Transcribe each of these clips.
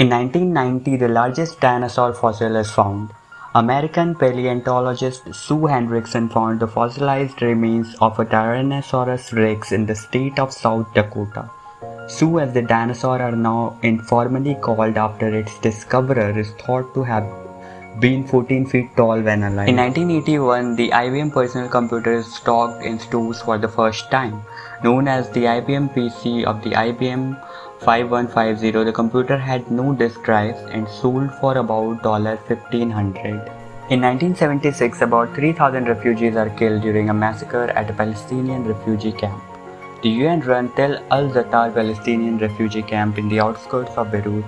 In 1990, the largest dinosaur fossil is found. American paleontologist Sue Hendrickson found the fossilized remains of a Tyrannosaurus rex in the state of South Dakota. Sue, as the dinosaur are now informally called after its discoverer, is thought to have been 14 feet tall when alive. In 1981, the IBM personal computer is stocked in stores for the first time. Known as the IBM PC of the IBM 5150, the computer had no disk drives and sold for about 1500. In 1976, about 3,000 refugees are killed during a massacre at a Palestinian refugee camp. The UN-run Tel al-Zaatar Palestinian refugee camp in the outskirts of Beirut,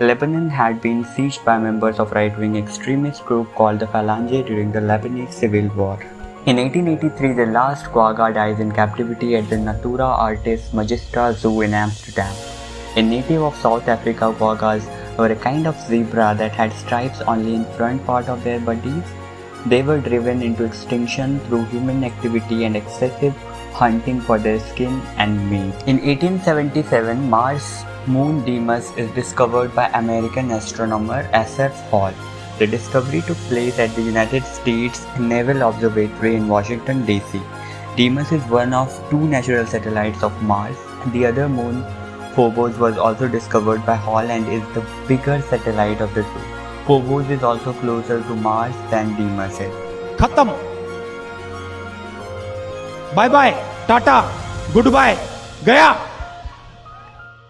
Lebanon had been seized by members of right-wing extremist group called the Phalange during the Lebanese Civil War. In 1883, the last quagga dies in captivity at the Natura Artis Magistra Zoo in Amsterdam. A native of South Africa, quaggas were a kind of zebra that had stripes only in front part of their bodies. They were driven into extinction through human activity and excessive hunting for their skin and meat. In 1877, Mars moon Deimos is discovered by American astronomer Asaph Hall. The discovery took place at the United States Naval Observatory in Washington, D.C. Deimos is one of two natural satellites of Mars. The other moon, Phobos, was also discovered by Hall and is the bigger satellite of the two. Phobos is also closer to Mars than Deimos is. Khatam. Bye bye. Tata. Goodbye. Gaya.